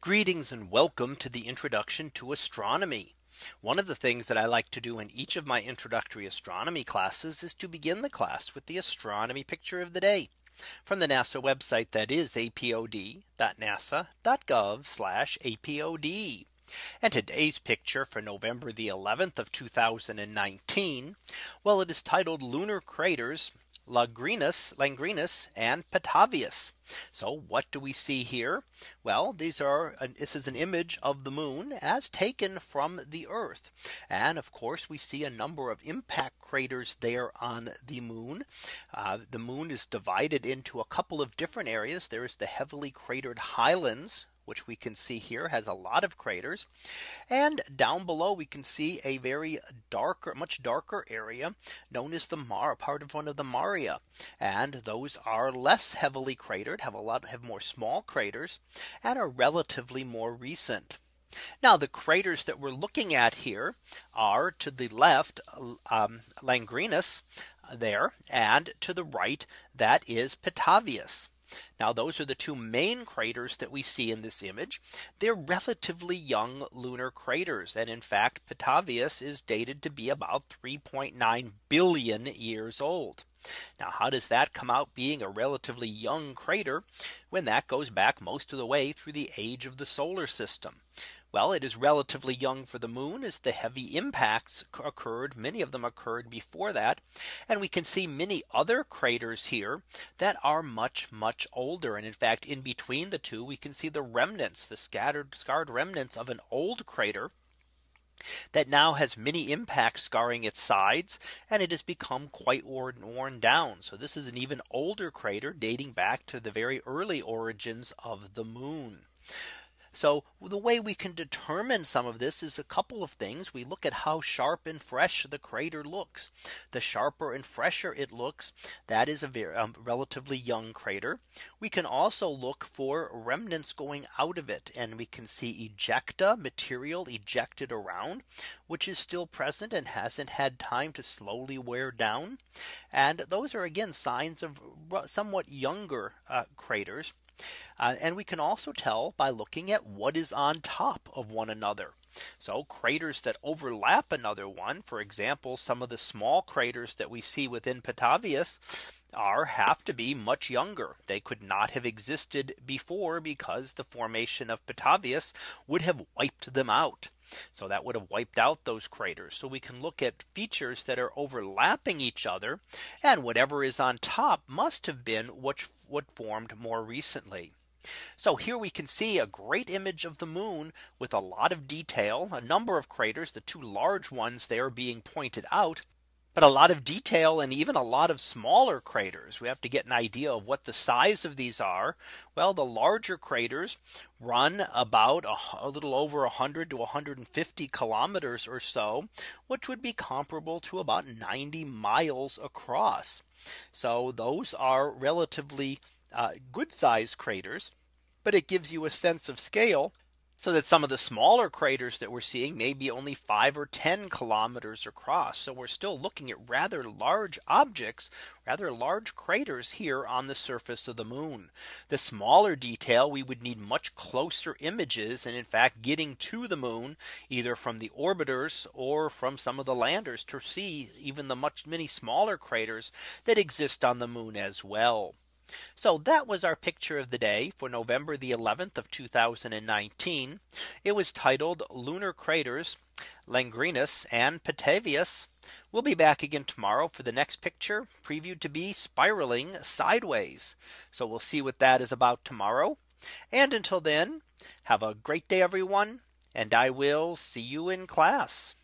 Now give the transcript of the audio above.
Greetings and welcome to the introduction to astronomy. One of the things that I like to do in each of my introductory astronomy classes is to begin the class with the astronomy picture of the day from the NASA website that is apod.nasa.gov slash apod. And today's picture for November the 11th of 2019. Well, it is titled lunar craters Lagranus, Langrenus and Petavius. So what do we see here? Well, these are this is an image of the moon as taken from the Earth. And of course, we see a number of impact craters there on the moon. Uh, the moon is divided into a couple of different areas. There is the heavily cratered highlands which we can see here has a lot of craters. And down below we can see a very darker, much darker area known as the Mar part of one of the Maria. And those are less heavily cratered, have a lot have more small craters and are relatively more recent. Now the craters that we're looking at here are to the left um, Langrenus there and to the right that is Petavius. Now those are the two main craters that we see in this image. They're relatively young lunar craters. And in fact, Petavius is dated to be about 3.9 billion years old. Now how does that come out being a relatively young crater when that goes back most of the way through the age of the solar system? Well, it is relatively young for the moon as the heavy impacts occurred. Many of them occurred before that. And we can see many other craters here that are much, much older. And in fact, in between the two, we can see the remnants, the scattered scarred remnants of an old crater that now has many impacts scarring its sides and it has become quite worn, worn down. So this is an even older crater dating back to the very early origins of the moon. So the way we can determine some of this is a couple of things. We look at how sharp and fresh the crater looks. The sharper and fresher it looks, that is a very um, relatively young crater. We can also look for remnants going out of it. And we can see ejecta material ejected around, which is still present and hasn't had time to slowly wear down. And those are again signs of somewhat younger uh, craters. Uh, and we can also tell by looking at what is on top of one another. So craters that overlap another one, for example, some of the small craters that we see within Petavius are have to be much younger. They could not have existed before because the formation of Petavius would have wiped them out. So that would have wiped out those craters. So we can look at features that are overlapping each other. And whatever is on top must have been what, what formed more recently. So here we can see a great image of the moon with a lot of detail, a number of craters, the two large ones there being pointed out but a lot of detail and even a lot of smaller craters. We have to get an idea of what the size of these are. Well, the larger craters run about a, little over 100 to 150 kilometers or so, which would be comparable to about 90 miles across. So those are relatively uh, good sized craters, but it gives you a sense of scale so that some of the smaller craters that we're seeing may be only 5 or 10 kilometers across. So we're still looking at rather large objects, rather large craters here on the surface of the moon. The smaller detail we would need much closer images and in fact getting to the moon either from the orbiters or from some of the landers to see even the much many smaller craters that exist on the moon as well. So that was our picture of the day for November the 11th of 2019. It was titled Lunar Craters, Langrenus and Petavius. We'll be back again tomorrow for the next picture previewed to be spiraling sideways. So we'll see what that is about tomorrow. And until then, have a great day, everyone. And I will see you in class.